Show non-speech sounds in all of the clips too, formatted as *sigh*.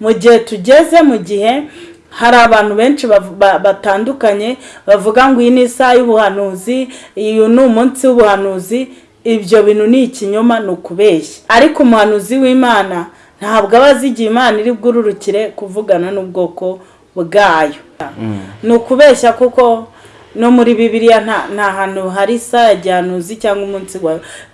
mu gihe tugeze mu gihe hari abantu benshi batandukanye bavuga ngo iyi ni isaha y'ubuhanuzi uyu ni umunsi w'ubuhanuzi ibyo bintu ni ikinyoma ni ukubeshya. Ariko umuhanuzi w'imana ntabwo aba azi igihe imana iri bwururukire kuvugana n'ubwoko bwayo. Ni ukubeshya kuko no muri bibiliya nta hantu hari isaha ya gihanuzi cyangwa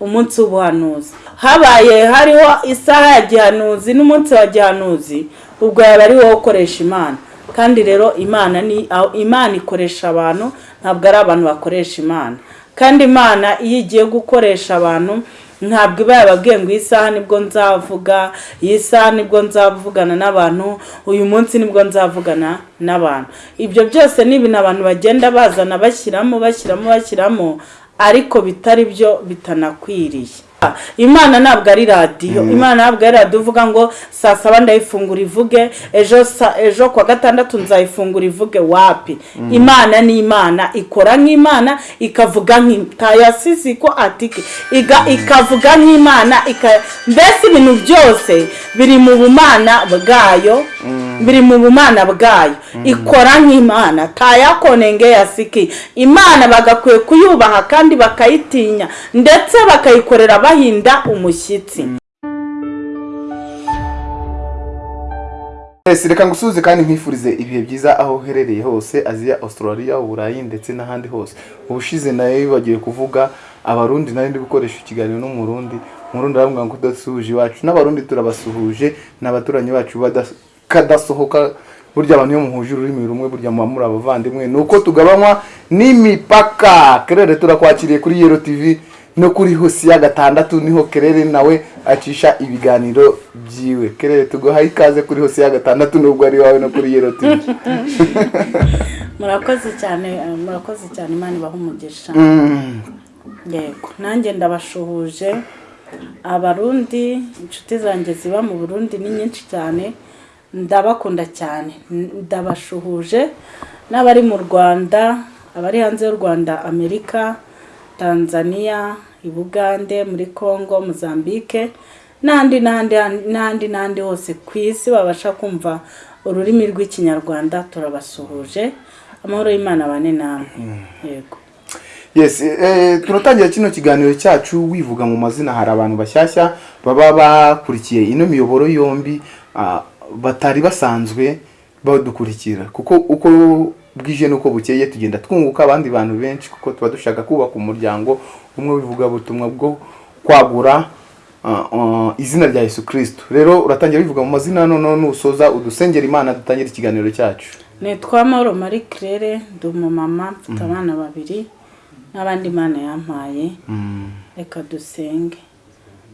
umunsi w'ubuhanuzi. Habaye hariho isaha ya gihanuzi n'umunsi wa gihanuzi ubwo yaba ari wowe ukoresha imana. Kandi rero imana ni imana ikoresha abantu ntabwo ari abantu bakoresha imana. Kandi imana iyo igiye gukoresha abantu ntabwo iba yababwiye ngo iyi saha ni bwo nzavuga iyi saha ni bwo nzavugana n'abantu uyu munsi ni bwo nzavugana n'abantu. Ibyo byose ni ibintu abantu bagenda bazana bashyiramo bashyiramo bashyiramo ariko bitari byo bitanakwiriye. Imana ntabwo ari radiyo imana ntabwo ari radiyo uvuga ngo saa saba ndayifungura ivuge ejo ejo kuwa gatandatu nzayifungura ivuge wapi? Imana ni imana. Ikora nk'imana ikavuga nk'itayasize ko atike iga- ikavuga nk'imana mbese ibintu byose biri mu bumana bwayo. Biri mu bumana bwayo. Ikora nk'imana. Tayakonenge yasiki. Imana bagakwiye kuyubaha kandi bakayitinya. Ndetse bakayikorera bahinda umushyitsi. Ese reka ngusuhuze kandi nkwifurize ibihe byiza aho uherereye hose aziya australia uburayi ndetse n'ahandi hose. Ubushize na yo bibagiwe kuvuga abarundi nari ndi gukoresha ikiganiro n'umurundi. Umurundi aravuga ngo udasuhuje iwacu. N'abarundi turabasuhuje n'abaturanyi bacu bada- kadasohoka burya abantu iyo muhuje ururimi rumwe burya muba muri abavandimwe ni uko tugabanywa n'imipaka. Kerere turakwakiriye kuri yero tv no kuri hosi ya gatandatu ni ho kerere nawe acisha ibiganiro byiwe. Kerere tuguhaye ikaze kuri hosi ya gatandatu nubwo ari iwawe no kuri yero tv *laughs* murakoze cyane eh, murakoze cyane imana ibaha umugisha. Mm. yego. Nanjye ndabashuhuje abarundi inshuti zanjye ziba mu burundi ni nyinshi cyane. Ndabakunda cyane. Ndabashuhuje n'abari mu rwanda abari hanze y'u rwanda amerika tanzania i bugande muri congo mozambique n'ahandi n'ahandi n'ahandi n'ahandi hose ku isi babasha kumva ururimi rw'ikinyarwanda turabasuhuje amahoro y'imana abane namwe. Yego. Yes eh, turatangira kino kiganiro cyacu wivuga mu mazina hari abantu bashyashya baba bakurikiye ino miyoboro yombi ah, batari basanzwe badukurikira. Kuko uko bwije n'uko bukeye tugenda twunguka abandi bantu benshi kuko tuba dushaka kubaka umuryango umwe w'ivugabutumwa bwo kwagura ah, ah, izina rya yesu kirisito rero uratangira wivuga mu mazina noneho nusoza udusengera imana dutangire ikiganiro cyacu. Nitwa Mauro Marie Claire ndi umumama mfite abana babiri n'abandi Imana yampaye. Reka dusenge.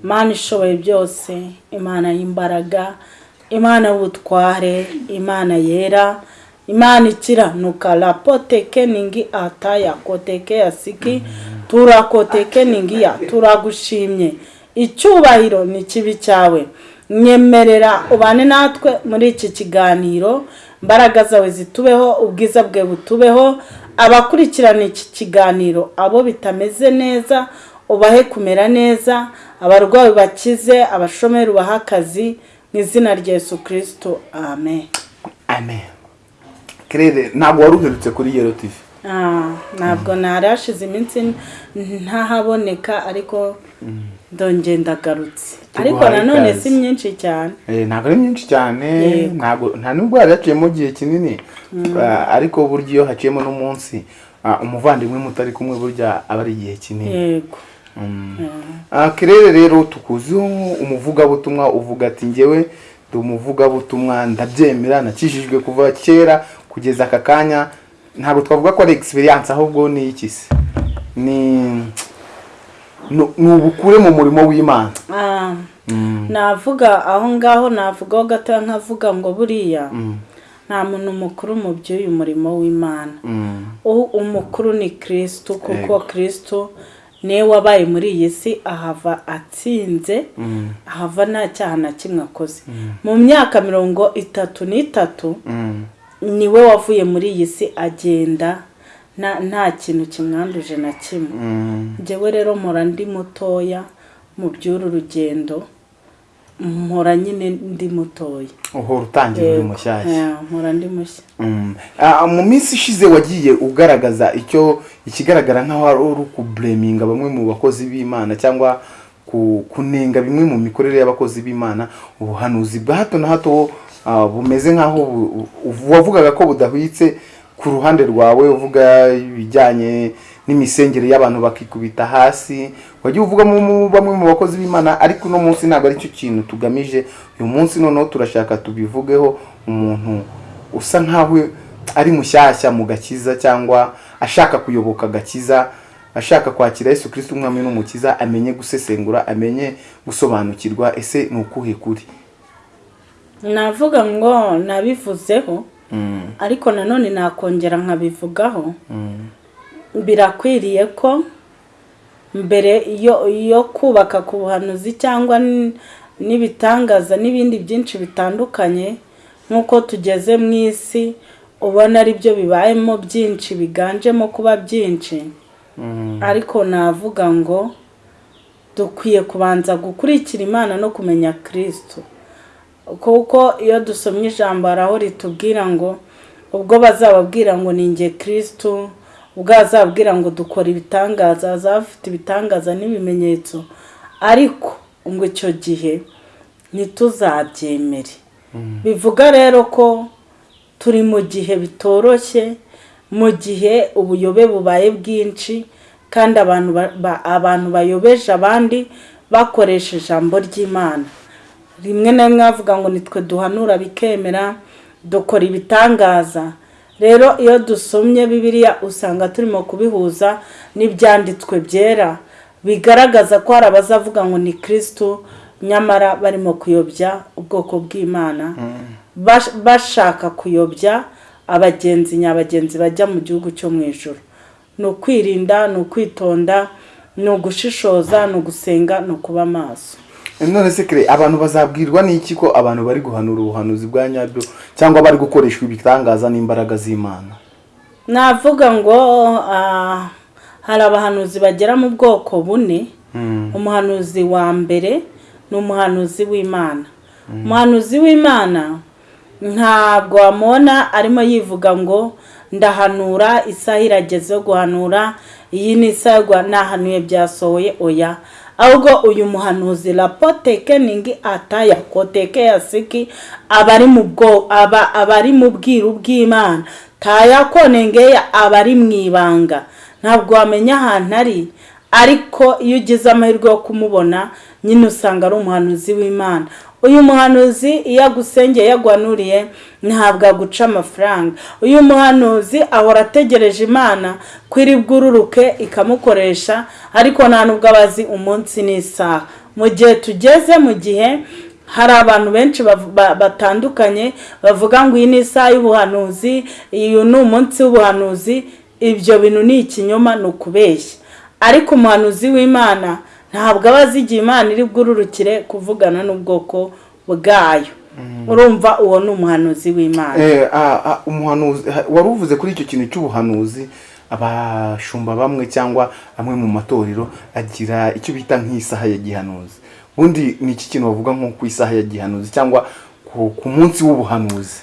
Imana ishoboye byose Imana y'imbaraga Imana y'ubutware Imana yera Imana ikiranuka rapoteke ningi ataya koteke yasiki turakoteke ningi ya turagushimye icyubahiro ni kibi cyawe. Nyemerera ubane natwe muri iki kiganiro. Imbaraga zawe zitubeho ubwiza bwe butubeho. Abakurikirana iki kiganiro abo bitameze neza ubahe kumera neza. Abarwayi bakize abashomeri ubahe akazi. Mu izina rya Yesu kirisito amen. Amen. Kerere ntabwo wari uherutse kuri yero tv Ah, ntabwo ntari hashize iminsi ntahaboneka ariko ndongera ndagarutse. Ariko nanone si myinshi cyane. Eh, ntabwo ari myinshi cyane. Nta nubwo hari haciyemo igihe kinini. Ah, ariko burya iyo haciyemo n'umunsi ah, umuvandimwe mutari kumwe burya aba ari igihe kinini. Yego. Mm. Ah, kirere rero tukuziho umuvugabutumwa uvuga ati ngewe ndi umuvugabutumwa ndabyemera nakijijwe kuva kera kugeza aka kanya. Ntabwo twavuga ko ari experience ahubwo ni iki se? Ni ubukure mu murimo w'imana. Ah, navuga aho ngaho navugaho gatoya nkavuga ngo buriya nta muntu mukuru mu by'uyu murimo w'imana. Mm. Umukuru ni kirisitu kuko kirisitu ni we wabaye muri iyi si ahava atsinze ahava nta cyaha na kimwe akoze mu myaka mirongo itatu n'itatu Mm. ni we wavuye muri iyi si agenda nta kintu kimwanduje na kimwe Mm. njyewe rero mpora ndi mutoya mu by'uru rugendo mpora nyine ndi mutoya uhora utangira uri mushyashya mpora ndi mushya Mm. Ah, mu minsi ishize wagiye ugaragaza icyo ikigaragara nk'aho ari uri kubureminga bamwe mu bakozi b'imana cyangwa ku- kunenga bimwe mu mikorere y'abakozi b'imana ubuhanuzi bwa hato na hato ah, bumeze nk'aho wavugaga ko budahwitse ku ruhande rwawe uvuga ibijyanye n'imisengere y'abantu bakikubita hasi. Wagiye uvuga mu mu- bamwe mu bakozi b'imana ariko uno munsi ntabwo ari cyo kintu tugamije. Uyu munsi noneho turashaka tubivugeho umuntu usa nkaho ari mushyashya mu gakiza cyangwa ashaka kuyoboka agakiza ashaka kwakira Yesu Kristo umwami n'umukiza amenye gusesengura amenye gusobanukirwa ese ni ukuhe kuri? Navuga ngo nabivuzeho ariko nanone nakongera nkabivugaho. Birakwiriye ko mbere yo kubaka ku buhanuzi cyangwa n'ibitangaza n'ibindi byinshi bitandukanye nk'uko tugeze mu isi ubona ari byo bibayemo byinshi biganjemo kuba byinshi. Ariko navuga ngo dukwiye kubanza gukurikira imana no kumenya kirisito kuko iyo dusomye ijambo hari aho ritubwira ngo ubwo bazababwira ngo ni nge kirisito ubwo bazababwira ngo dukora ibitangaza bazaba bafite ibitangaza n'ibimenyetso. Ariko ngo icyo gihe ntituzabyemere. Bivuga rero ko turi mu gihe bitoroshye mu gihe ubuyobe bubaye bwinshi kandi abantu ba- ba- abantu bayobeje abandi bakoresha ijambo ry'imana. Rimwe na rimwe bavuga ngo nitwe duhanura bikemera dukora ibitangaza rero iyo dusomye bibiliya usanga turimo kubihuza n'ibyanditswe byera. Bigaragaza ko hari abazavuga ngo ni kirisitu nyamara barimo kuyobya ubwoko bw'imana. Bash- bashaka kuyobya abagenzi nyabagenzi bajya mu gihugu cyo mu ijoro ni ukwirinda ni ukwitonda ni ugushishoza ni ugusenga ni ukuba maso none se kare abantu bazabwirwa n'iki ko abantu bari guhanura ubuhanuzi bwa nyabyo cyangwa bari gukoreshwa ibitangaza n'imbaraga z'imana? Navuga ngo ah, hari abahanuzi bagera mu bwoko bune. Umuhanuzi wa mbere ni umuhanuzi w'imana umuhanuzi w'imana ntabwo wamubona arimo yivuga ngo ndahanura isaha irageze yo guhanura iyi ni isaha yo guha- nahanuye byasohoye oya. Ahubwo uyu muhanuzi rapotekeningi ataya koteke yasiki aba ari mu bwiru bw'imana? Taya konengeya aba ari mu ibanga? Ntabwo wamenya ahantu ari? Ariko iyo ugize amahirwe yo kumubona nyine usanga ari umuhanuzi w'imana. Uyu muhanuzi iyo agusengeye yaguhanuriye ntabwo aguca amafaranga. Uyu muhanuzi ahora ategereje imana ko iri bwururuke ikamukoresha ariko nta nubwo aba azi umunsi n'isaha. Mu gihe tugeze mu gihe hari abantu benshi batandukanye bavuga ngo iyi ni isaha y'ubuhanuzi uyu ni umunsi w'ubuhanuzi ibyo bintu ni ikinyoma ni ukubeshya. Ariko umuhanuzi w'imana ntabwo aba azi igihe imana iri bwururukire kuvugana n'ubwoko bwayo. Urumva uwo ni umuhanuzi w'imana. Eh, ah, ah, wari uvuze kuri icyo kintu cy'ubuhanuzi abashumba bamwe cyangwa amwe mu matorero agira icyo bita nk'isaha ya gihanuzi. Ubundi ni iki kintu bavuga nko ku isaha ya gihanuzi cyangwa ku, munsi w'ubuhanuzi?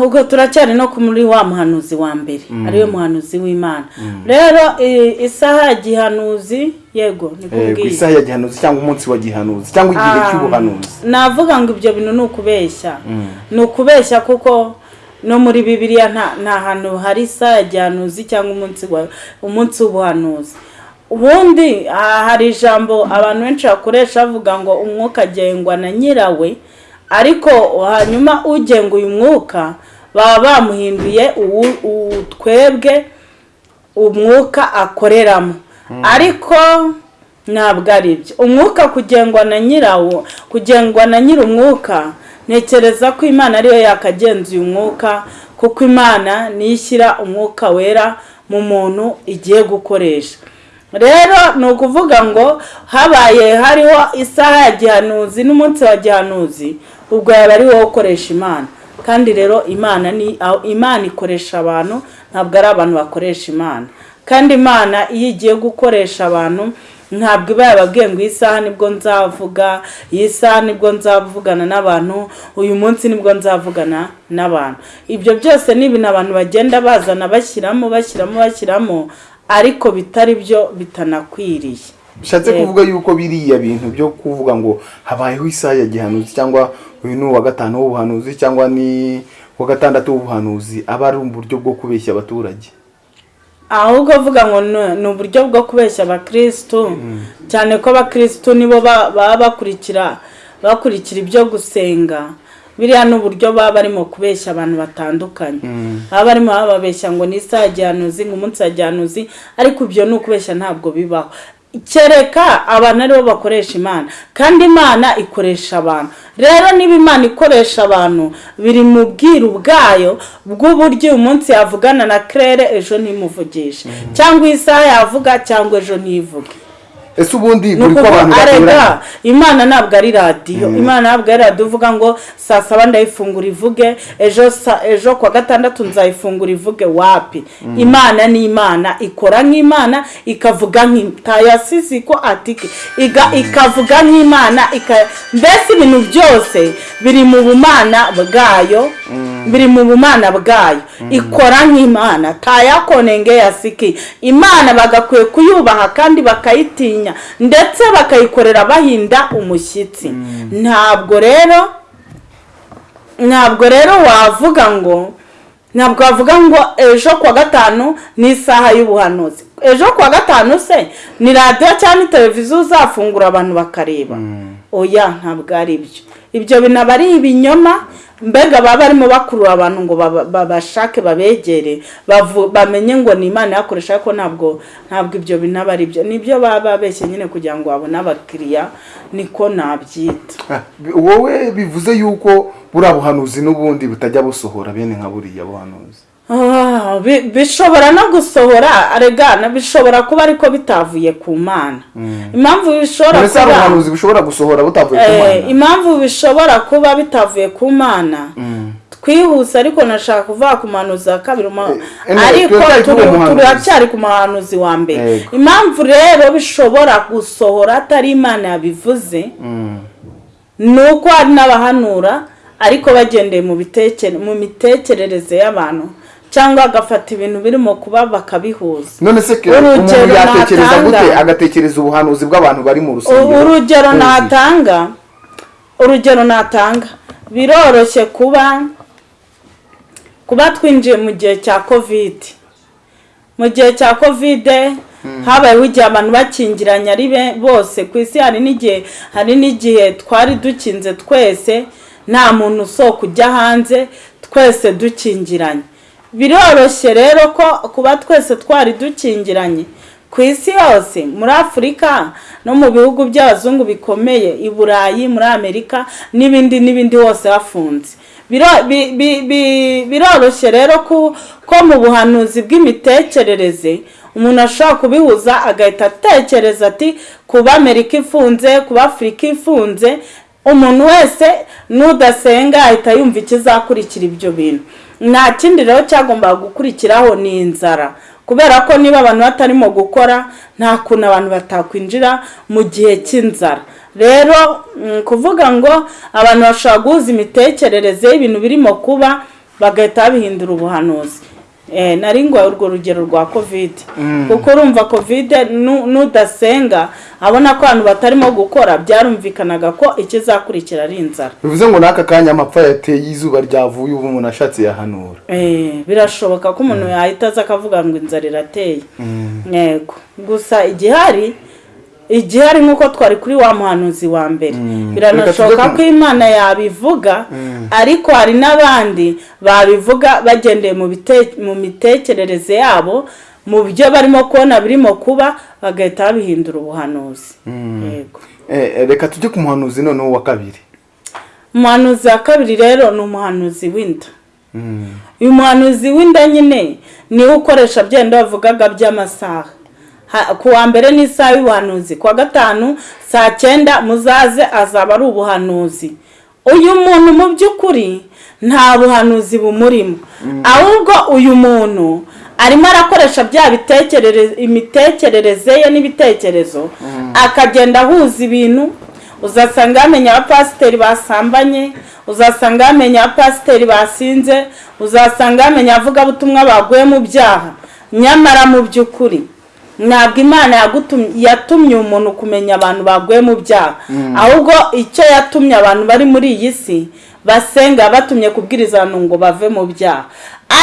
Ubwo turacyari no muri wa muhanuzi wa mbere. Ariwe muhanuzi w'imana. Rero i- isaha ya gihanuzi yego ni isaha ya gihanuzi cyangwa umunsi wa gihanuzi cyangwa igihe Ah, cy'ubuhanuzi. navuga ngo ibyo bintu ni ukubeshya. Ni ukubeshya kuko no muri bibiliya nta hantu hari isaha ya gihanuzi cyangwa umunsi wa umunsi w'ubuhanuzi. Ubundi ah, hari ijambo abantu benshi bakoresha bavuga ngo umwuka agengwa na nyirawe ariko hanyuma ugenga uyu mwuka baba bamuhinduye twebwe umwuka akoreramo. Ariko ntabwo ari byo umwuka kugengwa na nyirawo kugengwa na nyir'umwuka ntekereza ko imana ariyo yakagenzuye umwuka kuko imana niyo ishyira umwuka wera mu muntu igiye gukoresha. Rero ni ukuvuga ngo habaye hariho isaha ya gihanuzi n'umunsi wa gihanuzi. Ubwo yaba ari wowe ukoresha imana. Kandi rero imana ni aho imana ikoresha abantu ntabwo ari abantu bakoresha imana. Kandi imana iyo igiye gukoresha abantu ntabwo iba yababwiye ngo iyi saha ni bwo nzavuga iyi saha ni bwo nzavugana n'abantu uyu munsi ni bwo nzavugana n'abantu. Ibyo byose ni ibintu abantu bagenda bazana bashyiramo bashyiramo bashyiramo ariko bitari byo bitanakwiriye. Bishatse kuvuga yuko biriya bintu byo kuvuga ngo habayeho isaha ya gihanuzi cyangwa uyu ni uwa gatanu w'ubuhanuzi cyangwa ni uwa gatandatu w'ubuhanuzi aba ari uburyo bwo kubeshya abaturage. Ahubwo avuga ngo ni- uburyo bwo kubeshya abakirisitu cyane ko abakirisitu nibo ba- baba bakurikira bakurikira ibyo gusenga. Biriya ni uburyo baba barimo kubeshya abantu batandukanye. Baba barimo bababeshya ngo ni isaha gihanuzi ngo umunsi wa gihanuzi ariko ibyo ni ukubeshya ntabwo bibaho. Kereka abantu ari bo bakoresha imana. Kandi imana ikoresha abantu. Rero niba imana ikoresha abantu biri mu bwiru bwayo bw'uburyo uyu munsi yavugana na kerere ejo ntimuvugishe cyangwa isaha yavuga cyangwa ejo ntivuge ese ubundi buri ko abantu arega imana ntabwo ari radiyo imana ntabwo ari radiyo uvuga ngo saa saba ndayifungura ivuge ejo ejo kuwa gatandatu nzayifungura ivuge wapi? Imana ni imana. Ikora nk'imana ikavuga nk'itayasizi ko atike iga- ikavuga nk'imana ika- mbese ibintu byose biri mu bumana bwayo. Biri mu bumana bwayo. Ikora nk'imana. Tayakonenge yasiki. Imana bagakwiye kuyubaha kandi bakayitinya. Ndetse bakayikorera bahinda umushyitsi. Ntabwo rero ntabwo rero wavuga ngo ntabwo wavuga ngo ejo kuwa gatanu ni isaha y'ubuhanuzi. Ejo kuwa gatanu se ni radiyo cyangwa ni televiziyo uzafungura abantu bakareba. Oya ntabwo ari byo ibyo bintu ari ibinyoma mbega baba barimo bakurura abantu ngo baba- babashake babegere bamenye ngo ni imana yakoresha ariko ntabwo ntabwo ibyo bintu aba ari byo. Nibyo baba babeshye nyine kugira ngo babone abakiriya niko nabyita. *laughs* Wowe bivuze yuko buriya buhanuzi n'ubundi butajya busohora bene nka buriya buhanuzi. Bishobora no gusohora aregana bishobora kuba ariko bitavuye ku mana. Impamvu bishobora kuba ubuhanuzi bushobora gusohora butavuye ku Eh, mana impamvu bishobora kuba bitavuye ku mana. Twihuse ariko nashaka kuvuga ku muhanuzi wa kabiri Eh, ariko turacyari ku muhanuzi wa mbere. Impamvu rero bishobora gusohora atari imana yabivuze Mm. ni uko hari n'abahanura ariko bagendeye mu mitekerereze y'abantu. Cyangwa agafata ibintu birimo kuba bakabihuza. None se umuntu yatekereza gute? agatekereza ubuhanuzi bw'abantu bari mu rusengero? Urugero natanga urugero natanga biroroshye kuba kuba twinjiye mu gihe cya kovide mu gihe cya kovide habayeho igihe abantu bakingiranye ari bose. Ku isi hari n'igihe hari n'igihe twari dukinze twese nta muntu usohoka ujya hanze twese dukingiranye. Biroroshye rero ko kuba twese twari dukingiranye. Ku isi yose muri afurika no mu bihugu by'abazungu bikomeye i burayi muri amerika n'ibindi n'ibindi hose hafunze. Biro- bi- bi- bi- biroroshye rero ko mu buhanuzi bw'imitekerereze umuntu ashobora kubihuza agahita atekereza ati kuba amerika ifunze kuba afurika ifunze umuntu wese n'udasenga ahita yumva ikizakurikira ibyo bintu. Nta kindi rero cyagombaga gukurikiraho ni inzara. Kubera ko niba abantu batarimo gukora nta kuntu abantu batakwinjira mu gihe cy'inzara. Rero mm, kuvuga ngo abantu bashobora guhuza imitekerereze y'ibintu birimo kuba bagahita babihindura ubuhanuzi. Nari ngo urwo rugero rwa kovide kuko urumva kovide nu- nudasenga abona ko abantu batarimo gukora byarumvikanaga ko ikizakurikira ari inzara. Bivuze ngo n'aka kanya amapfa yateye izuba ryavuye ubu umuntu ashatse yahanura. Eh, birashoboka ko umuntu yahita aza akavuga ngo inzara irateye. Yego. Gusa igihari igihari nk'uko twari kuri wa muhanuzi wa mbere. Reka biranashoboka ko imana yabivuga ariko hari n'abandi babivuga bagendeye mu mitekerereze yabo mu byo barimo kubona birimo kuba bagahita babihindura ubuhanuzi. Yego. Eh, reka tujye ku muhanuzi noneho wa kabiri. Umuhanuzi wa kabiri rero ni umuhanuzi w'inda. Mm. uyu muhanuzi w'inda nyine ni we ukoresha byenda bavugaga by'amasaha. Ha- ku wa mbere ni isaha y'ubuhanuzi. Ku wa gatanu saa cyenda muzaze azaba ari ubuhanuzi. Uyu muntu mu by'ukuri nta buhanuzi bumurimo. Ahubwo uyu muntu arimo arakoresha bya imitekerereze ye n'ibitekerezo. Akagenda ahuza ibintu uzasanga yamenya abapasiteri basambanye uzasanga yamenya abapasiteri basinze uzasanga yamenya abavugabutumwa baguye mu byaha. Nyamara mu by'ukuri ntabwo imana yatumye umuntu kumenya abantu baguye mu byaha. Ahubwo icyo yatumye abantu bari muri iyi si basenga batumye kubwiriza abantu ngo bave mu byaha.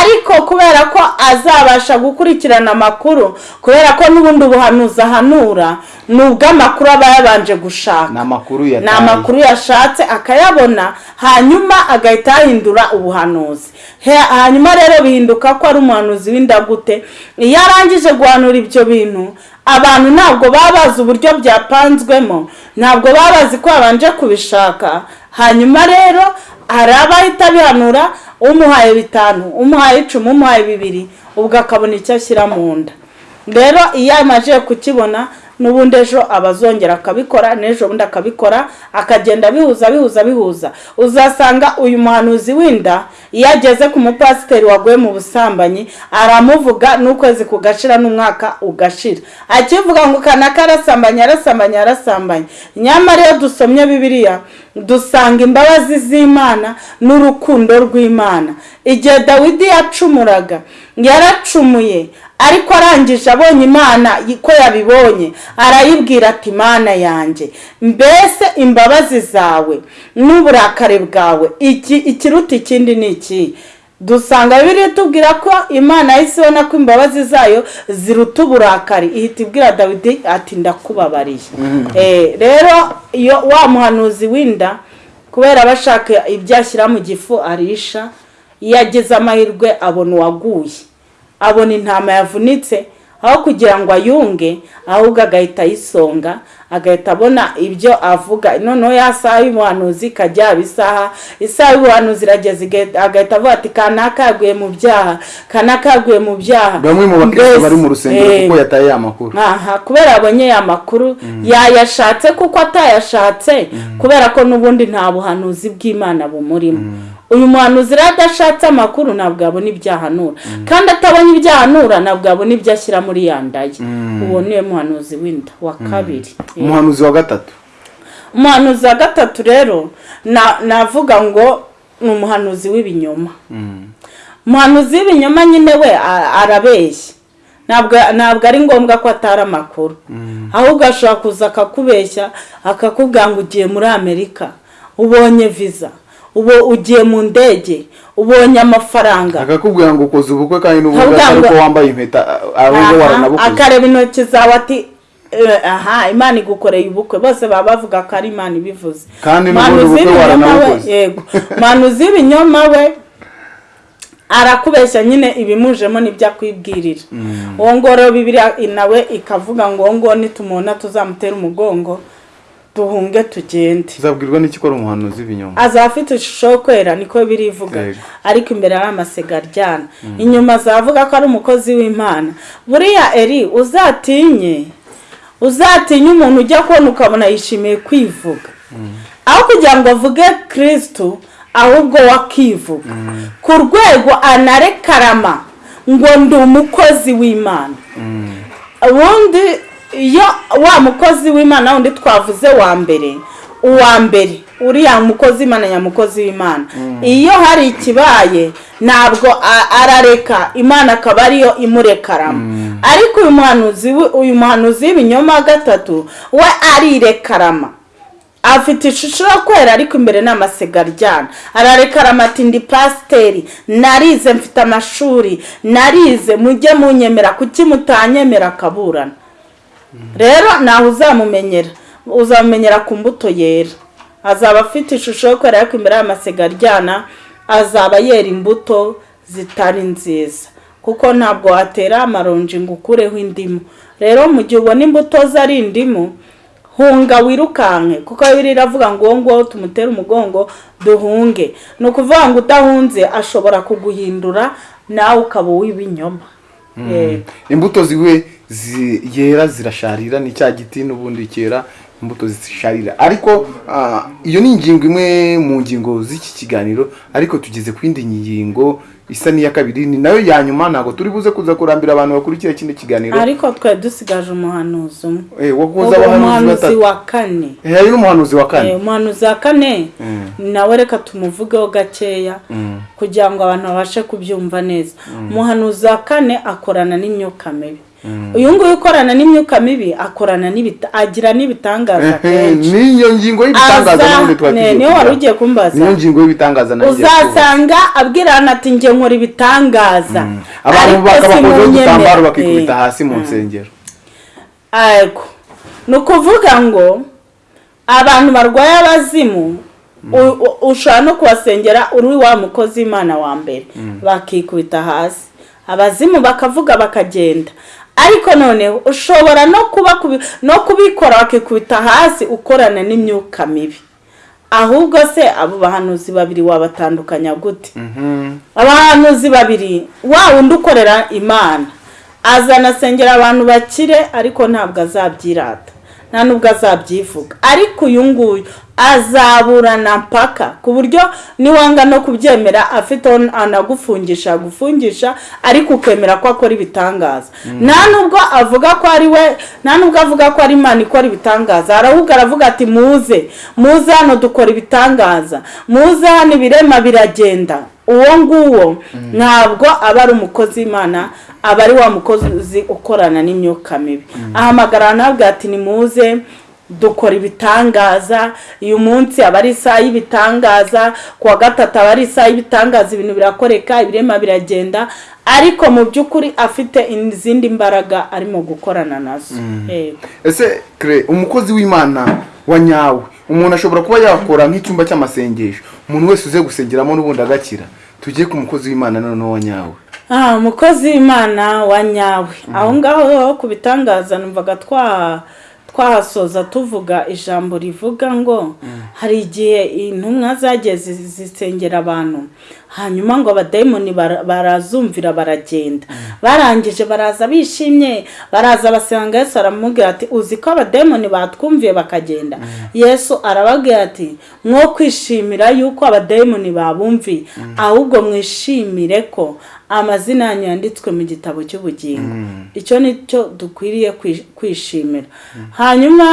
Ariko kubera ko azabasha gukurikirana amakuru kubera ko n'ubundi ubuhanuzi ahanura ni ubw'amakuru aba yabanje gushaka. Ni amakuru yashatse akayabona hanyuma agahita yahindura ubuhanuzi. Hanyuma rero bihinduka ko ari umuhanuzi w'indagute iyo arangije guhanura ibyo bintu abantu ntabwo baba bazi uburyo byapanzwemo ntabwo baba bazi ko babanje kubishaka. Hanyuma rero hari abahita bihanura umuhaye bitanu umuhaye icumi umuhaye bibiri ubwo akabona icyo ashyira mu nda. Rero iyo amajije kukibona n'ubundi ejo abazongera akabikora n'ejo bundi akabikora akagenda bihuza bihuza bihuza. Uzasanga uyu muhanuzi w'inda iyo ageze ku mupasiteri waguye mu busambanyi aramuvuga n'ukwezi kugashira n'umwaka ugashira. Akivuga ngo kanaka arasambanye arasambanye arasambanye nyamara iyo dusomye bibiliya dusanga imbabazi z'imana n'urukundo rw'imana. Igihe dawidi yacumuraga yaracumuye ariko arangije abonye imana ko yabibonye arayibwira ati imana yanjye mbese imbabazi zawe n'uburakari bwawe iki ikiruta ikindi ni iki? Dusanga bibiri tubwira ko imana yahise ibona ko imbabazi zayo ziruta uburakari. Ihita ibwira dawidi ati ndakubabariye Eh, rero iyo wa muhanuzi w'inda kubera aba ashaka ibyo ashyira mu gifu arisha iyo amahirwe abona uwaguye. Abona intama yavunitse aho kugira ngo ayunge ahubwo agahita ayisonga agahita abona ibyo avuga. Noneho ya saha y'ubuhanuzi ikajya yaba isaha isaha y'ubuhanuzi irageze agahita avuga ati kanaka yaguye mu byaha kanaka yaguye mu byaha. Bamwe mu Mbese, bari mu rusengero eh, kuko yataye ya makuru. aha kubera abonye ya makuru yayashatse kuko atayashatse kubera ko n'ubundi nta buhanuzi bw'imana bumurimo. Uyu muhanuzi rero adashatse amakuru ntabwo yabona ibyo ahanura. Kandi atabonye ibyo ahanura ntabwo yabona ibyo ashyira muri ya nda ye uwo ni we muhanuzi w'inda wa kabiri. Umuhanuzi wa gatatu. Umuhanuzi wa gatatu rero na- navuga ngo ni umuhanuzi w'ibinyoma. Umuhanuzi w'ibinyoma nyine we arabeshya. Ntabwo ari ngombwa ko atari amakuru. Ahubwo ashobora kuza akakubeshya akakubwira ngo ugiye muri amerika ubonye viza ubu ugiye mu ndege ubonye amafaranga. Akakubwira ngo ukoze ubukwe kandi n'ubundi atari ngo- ko wambaye impeta ahubwo waranabukoze. Akareba intoki zawe ati "Eh, aha imana igukoreye ubukwe. Bose baba bavuga ko ari imana ibivuze. Kandi n'ubundi Umuhanuzi ubukwe w'ibinyoma we- waranabukoze. yego. Umuhanuzi w'ibinyoma we arakubeshya nyine ibimujemo n'ibyo akwibwirira. Uwo ngo rero bibiriya nawe ikavuga ngo uwo ngo nitumubona tuzamutera umugongo duhunge tugende. Uzabwirwa n'iki ko ari umuhanuzi w'ibinyoma azaba afite ishusho yo kwera niko birivuga ariko imbere ari amasega aryana. Inyuma azavuga ko ari umukozi w'imana. Buriya eri uzatinye uzatinye umuntu ujya kubona ukabona yishimiye kwivuga. Aho kugira ngo avuge kirisitu ahubwo wakivuga. Ku rwego anarekarama ngo ndi umukozi w'imana. Ubundi iyo wa mukozi w'imana wundi twavuze wa mbere. Uwa mbere. Uriya mukozi w'imana nyamukozi w'imana. Iyo hari ikibaye ntabwo arareka. Imana akaba ariyo imurekaramo ariko uyu muhanuzi uyu muhanuzi w'ibinyoma wa gatatu we arirekarama. Afite ishusho yo kwera ariko imbere ni amasega aryana. Ararekarama ati ndi pasiteri. Narize mfite amashuri. Narize. Mujye munyemera. Kuki mutanyemera akaburana? Rero ntawe uzamumenyera. Uzamumenyera ku mbuto yera. Azaba afite ishusho yo kwera ariko imbere y'amasega aryana azaba yera imbuto zitari nziza. Kuko ntabwo watera amaronji ngo ukureho indimu. Rero mu gihe ubona imbuto ze ari indimu hunga wirukanke. Kuko bibiri iravuga ngo uwo nguwo tumutere umugongo duhunge. Ni ukuvuga ngo udahunze ashobora kuguhindura nawe ukaba uw'ibinyoma. Eh, imbuto ziwe zi- yera zirasharira ni cya giti n'ubundi cyera imbuto zisharira. Ariko ah, iyo ni ingingo imwe mu ngingo z'iki kiganiro ariko tugeze ku yindi ngingo isa n'iya kabiri ni na yo ya nyuma ntabwo turi buze kuza kurambira abantu bakurikira kino kiganiro. Ariko twari dusigaje umuhanuzi umwe. Eh, abahanuzi umuhanuzi wa kane. Eh, hari n'umuhanuzi wa Eh, kane umuhanuzi wa kane. Mm. nawe reka tumuvugeho gakeya Mm. kugira ngo abantu babashe kubyumva neza. Umuhanuzi wa kane akorana n'imyuka mibi. Uyu nguyu ukorana n'imyuka mibi akorana n'ibita agira n'ibitangaza kenshi. niyo ngingo y'ibitangaza Aza- n'ubundi twari ne- tugiye niyo wari ugiye kumbaza. Niyo ngingo y'ibitangaza uzasanga abwirana ati njye nkora ibitangaza. Abantu ariko bakabakozaho simunyemera." udutambaro bakikubita Eh. hasi mu nsengero. Ego. ni ukuvuga ngo abantu barwaye abazimu ushobora no kubasengera uri wa mukozi w'imana wa mbere. Bakikubita hasi. Abazimu bakavuga bakagenda. Ariko noneho ushobora no kuba no kubikora bakikubita hasi ukorana n'imyuka mibi. Ahubwo se abo bahanuzi babiri wabatandukanya gute? Mhm. abahanuzi babiri wa wundi ukorera imana. Azanasengera abantu bakire ariko ntabwo azabyirata. Nta nubwo azabyivuga ariko uyu nguyu azaburana mpaka. Ku buryo niwanga no kubyemera afite anagufungisha agufungisha ariko ukemera ko akora ibitangaza. Nta nubwo avuga ko ari we nta nubwo avuga ko ari imana ikora ibitangaza. Ahubwo aravuga ati muze muze hano dukora ibitangaza. Muze hano ibirema biragenda. Uwo nguwo ntabwo aba ari umukozi w'imana aba ari wa mukozi ukorana n'imyuka mibi. Ahamagara ntabwo ati nimuze dukora ibitangaza uyu munsi aba ari isaha y'ibitangaza ku wa gatatu aba ari isaha y'ibitangaza ibintu birakoreka ibirema biragenda ariko mu by'ukuri afite izindi mbaraga arimo gukorana na zo. Yego. ese kare umukozi w'imana wa nyawe umuntu ashobora kuba yakora nk'icyumba cy'amasengesho umuntu wese uze gusengeramo n'ubundi agakira tujye ku mukozi w'imana noneho wa nyawe. Ah, umukozi w'imana wa nyawe. Aho ngaho ku bitangaza numvaga twa twahasoza tuvuga ijambo rivuga ngo hari igihe intumwa zagiye zi- zisengera abantu hanyuma ngo abadayimoni bara- barazumvira baragenda. Barangije baraza bishimye baraza basanga yesu aramubwira ati uzi ko abadayimoni batwumviye bakagenda? Yesu arababwira ati mwo kwishimira yuko abadayimoni babumviye ahubwo mwishimire ko amazina yanyu yanditswe mu gitabo cy'ubugingo. Icyo ni cyo dukwiriye kwi- kwishimira. Hanyuma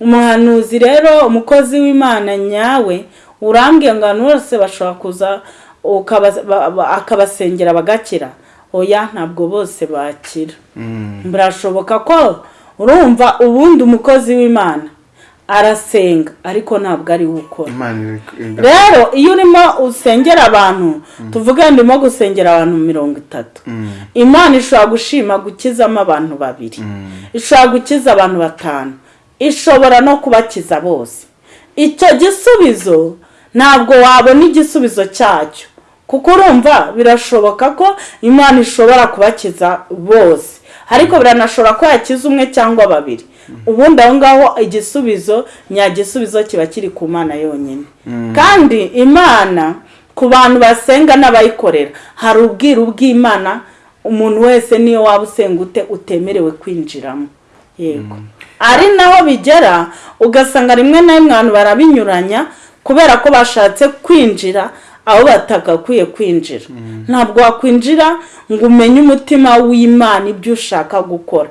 umuhanuzi rero umukozi w'imana nyawe urambwiye ngo abantu bose bashobora kuza akabasengera bagakira. Oya ntabwo bose bakira. Birashoboka ko urumva ubundi umukozi w'imana. Arasenga ariko ntabwo ari we ukora. Rero iyo urimo usengera abantu tuvuge ndimo gusengera abantu mirongo itatu. Imana ishobora gushima gukizamo abantu babiri. Ishobora gukiza abantu batanu. Ishobora no kubakiza bose. Icyo gisubizo ntabwo wabona igisubizo cyacyo. Kuko urumva birashoboka ko imana ishobora kubakiza bose. Ariko biranashobora ko yakiza umwe cyangwa babiri. Ubundi aho ngaho igisubizo nyagisubizo kiba kiri ku mana yonyine. Kandi imana ku bantu basenga n'abayikorera hari ubwiru bw'imana umuntu wese niyo waba usenga ute utemerewe kwinjiramo. Yego. Ari naho bigera ugasanga rimwe na rimwe abantu barabinyuranya kubera ko bashatse kwinjira aho batagakwiye kwinjira. Ntabwo wakwinjira ngo umenye umutima w'imana ibyo ushaka gukora.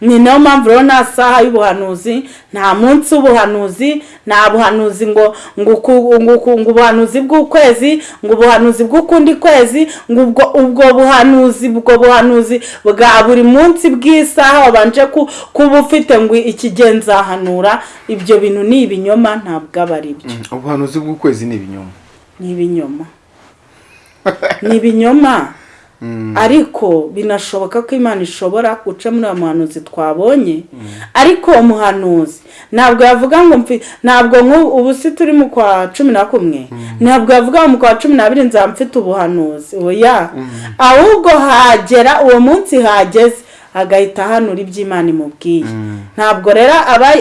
Ni na yo mpamvu rero nta saha y'ubuhanuzi nta munsi w'ubuhanuzi nta buhanuzi ngo ngo ubuhanuzi bw'ukwezi ngo ubuhanuzi bw'ukundi kwezi ngo ubwo buhanuzi ubwo buhanuzi bwa buri munsi bw'isaha wabanje ku- kuba ufite ngo ikigihe nzahanura ibyo bintu ni ibinyoma ntabwo aba ari byo. Ubuhanuzi bw'ukwezi ni ibinyoma. Ni ibinyoma *laughs* ni ibinyoma ariko binashoboka ko imana ishobora guca muri uwo muhanuzi twabonye. Ariko uwo muhanuzi ntabwo yavuga ngo ntabwo ubu si turi mu kwa cumi na kumwe. Ntabwo yavuga ngo mu kwa cumi n'abiri nzaba mfite ubuhanuzi. Oya. Ahubwo hagera uwo munsi hageze. Agahita ahanura ibyo imana imubwiye. Ntabwo rero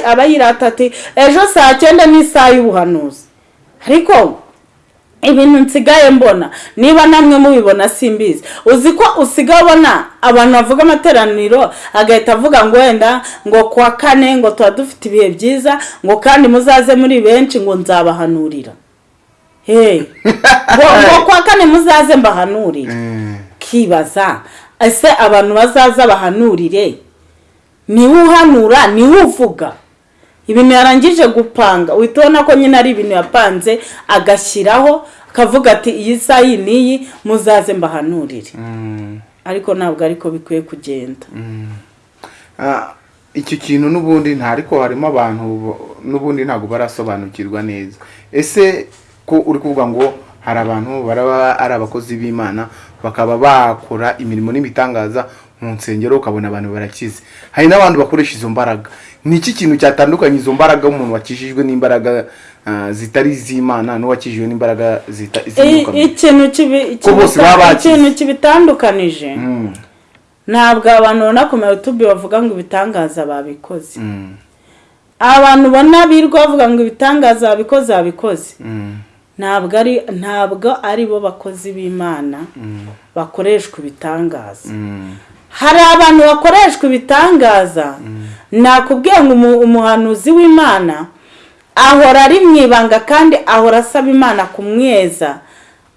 aba yirata ati ejo saa cyenda ni isaha y'ubuhanuzi. Ariko ibintu nsigaye mbona. Niba namwe mubibona simbizi. Uzi ko usigaye ubona abantu bavuga amateraniro agahita avuga ngo wenda ngo kuwa kane ngo tuba dufite ibihe byiza ngo kandi muzaze muri benshi ngo nzabahanurira. *laughs* Ngo kuwa kane muzaze mbahanurire. Eh, kibaza. Ese abantu bazaza bahanurire? Niwe uhanura ni we uvuga. Ibintu yarangije gupanga. Uhita ubona ko nyine ari ibintu yapanze agashyiraho akavuga ati iyi saha iyi n'iyi muzaze mbahanurire. Mm, ariko ntabwo ariko bikwiye kugenda. Ah, icyo kintu n'ubundi nta ariko harimo abantu n'ubundi ntabwo barasobanukirwa neza. Ese ko uri kuvuga ngo hari abantu baraba ari abakozi b'imana bakaba bakora imirimo n'ibitangaza mu nsengero ukabona abantu barakize. Hari n'abandi bakoresha izo mbaraga. Ni iki kintu cyatandukanye izo mbaraga umuntu wakijijwe n'imbaraga ah, zitari iz'imana n'uwakijijwe n'imbaraga mubi? ikintu kibitandukanije. Mm, ntabwo abantu babona ku mayutubi bavuga ngo ibitangaza babikoze. Mm, abantu ubona birirwa bavuga ngo ibitangaza babikoze babikoze. Mm, ntabwo ari ntabwo ari bo bakozi b'imana bakoreshwa ibitangaza hari abantu bakoreshwa ibitangaza. Nakubwiye ngo umu- umuhanuzi w'imana ahora ari mu ibanga kandi ahora asaba imana kumweza.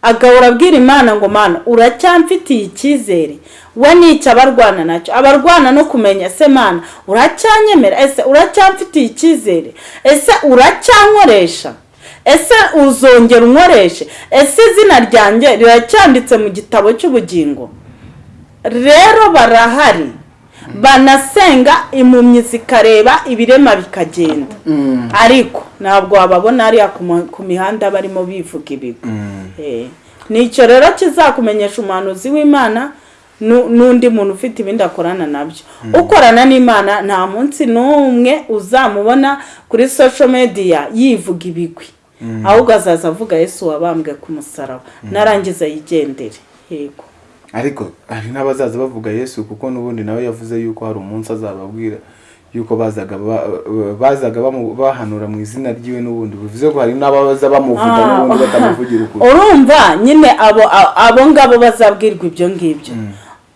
Agahora abwira imana ngo mana uracyamfitiye icyizere? We ni cyo abarwana na cyo? Abarwana no kumenya ese mana uracyanyemera? Ese uracyamfitiye icyizere? Ese uracyankoresha? Ese uzongera unkoreshe? Ese izina ryanjye riracyanditse mu gitabo cy'ubugingo? Rero barahari. Banasenga impumyi zikareba ibirema bikagenda. Mm, ariko ntabwo wababona hariya ku mihanda barimo bivuga ibigwi mm. Eh, ni cyo rero kizakumenyesha umuhanuzi w'imana nu- n'undi muntu ufite ibindi akorana na byo. Ukorana n'imana nta munsi n'umwe uzamubona kuri social media yivuga ibigwi. Ahubwo azaza avuga yesu wabambwe ku musaraba. Narangiza yigendere. Yego. Ariko hari n'abazaza bavuga yesu kuko n'ubundi nawe yavuze yuko hari umunsi azababwira yuko bazaga bahanura mu izina ry'iwe n'ubundi. Bivuze ko hari n'abaza bamuvuga Ah. n'ubundi batamuvugira ukuri. *laughs* Urumva nyine abo abo ngabo bazabwirwa ibyo ngibyo.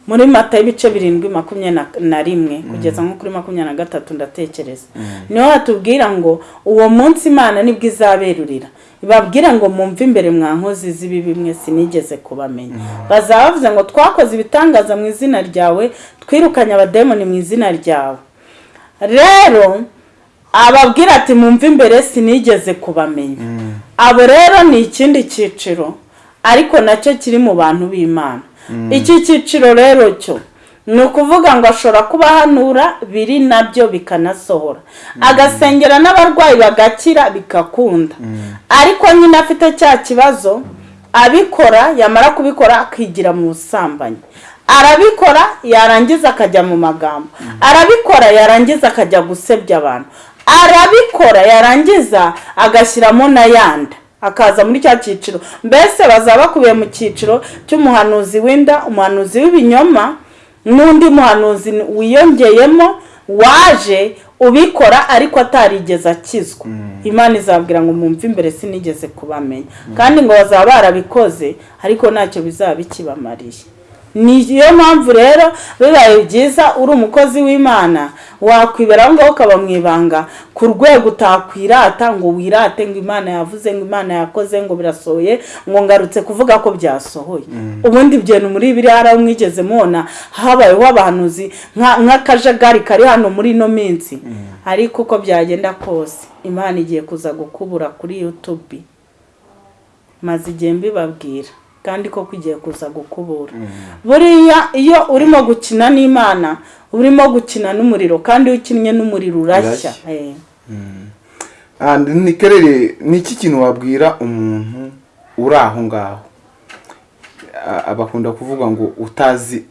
Muri mata y'ibice birindwi makumyabiri na- na rimwe kugeza nko kuri makumyabiri na gatatu ndatekereza. Niho hatubwira ngo uwo munsi imana ni bwo izaberurira. Ibabwire ngo mumve imbere mwa nkozi z'ibi bimwe sinigeze kubamenya. Bazaba bavuze ngo twakoze ibitangaza mu izina ryawe twirukanye abademoni mu izina ryawe. Rero ababwira ati mumve imbere sinigeze kubamenya. Abo rero ni ikindi cyiciro ariko na cyo kiri mu bantu b'imana. Iki cyiciro rero cyo ni ukuvuga ngo ashobora kuba ahanura biri na byo bikanasohora. Agasengera n'abarwayi bagakira bigakunda. Ariko nyine afite cya kibazo abikora yamara kubikora akigira mu busambanyi. Arabikora yarangiza akajya mu magambo. Arabikora yarangiza akajya gusebya abantu. Arabikora yarangiza agashyiramo n'ayandi akaza muri cya cyiciro. Mbese bazaba bakubiye mu cyiciro cy'umuhanuzi w'inda umuhanuzi w'ibinyoma n'undi muhanuzi wiyongeyemo waje ubikora ariko atarigeze akizwa. Imana izabwira ngo mwumve imbere sinigeze kubamenya. Kandi ngo bazaba barabikoze ariko ntacyo bizaba bikibamariye niyo mpamvu rero bibaye byiza uri umukozi w'imana. Wakwibera aho ngaho ukaba mu ibanga. Ku rwego utakwirata ngo wirate ngo imana yavuze ngo imana yakoze ngo birasohoye ngo ngarutse kuvuga ko byasohoye. Ubundi ibintu muri biriya hari mwigeze mubona habayeho abahanuzi nk'akajagari kari hano muri ino minsi. Ariko uko byagenda kose imana igiye kuza gukubura kuri yutubi maze igihe mbibabwira. Kandi koko igiye kuza gukubura. Buriya iyo urimo gukina n'imana urimo gukina n'umuriro kandi iyo ukinnye n'umuriro urashya. Ni kerere ni iki kintu wabwira umuntu uri aho ngaho? Bakunda kuvuga ngo utazi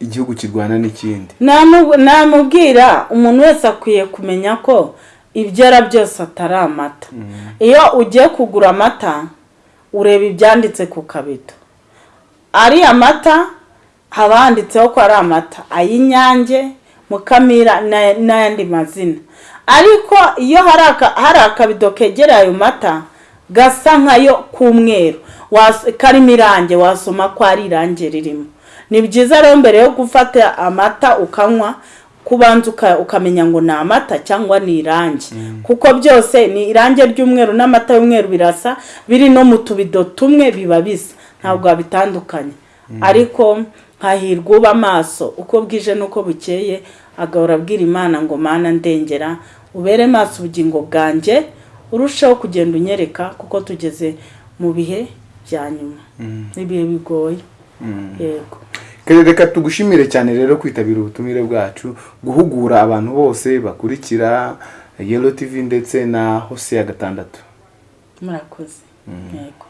igihugu kirwana n'ikindi. Namubwira umuntu wese akwiye kumenya ko ibyera byose atari amata. Iyo ugiye kugura amata ureba ibyanditse ku kabido. Ari amata haba handitseho ko ari amata. Ay'inyange mukamira n'ayandi mazina. Ariko iyo hari akabido kegereye ayo mata gasa nkayo k'umweru. Karimo irange wasoma ko ari irange ririmo. Ni byiza rero mbere yo gufata amata ukanywa kubanza uka- ukamenya ngo ni amata cyangwa ni irange kuko byose ni irange ry'umweru n'amata y'umweru birasa biri no mu tubido tumwe biba bisa. Ntabwo wabitandukanye ariko hahirwa uba amaso. Uko bwije n'uko bukeye agahora abwira imana ngo mana ndengera ubere maso ubugingo bwanjye urushaho kugenda unyereka kuko tugeze mu bihe bya nyuma. Ibihe bigoye. Yego. Reka tugushimire cyane rero kwitabira ubutumire bwacu guhugura abantu bose bakurikira Yellow TV ndetse na Hose ya gatandatu. Murakoze. Yego.